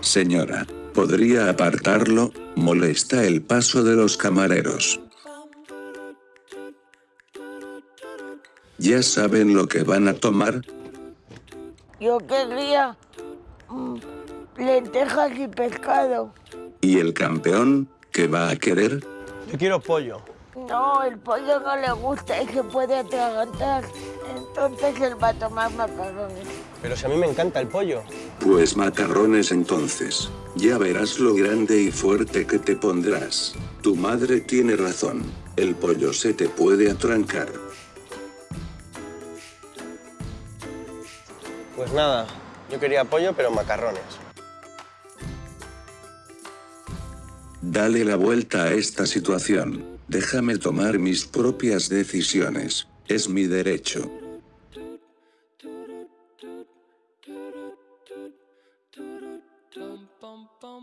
Señora, ¿podría apartarlo? Molesta el paso de los camareros. ¿Ya saben lo que van a tomar? Yo querría mm, lentejas y pescado. ¿Y el campeón? ¿Qué va a querer? Yo quiero pollo. No, el pollo no le gusta y se puede atragantar. Entonces él va a tomar macarrones. Pero si a mí me encanta el pollo. Pues macarrones entonces. Ya verás lo grande y fuerte que te pondrás. Tu madre tiene razón. El pollo se te puede atrancar. Pues nada, yo quería pollo pero macarrones. Dale la vuelta a esta situación. Déjame tomar mis propias decisiones. Es mi derecho. do do do do do do dum.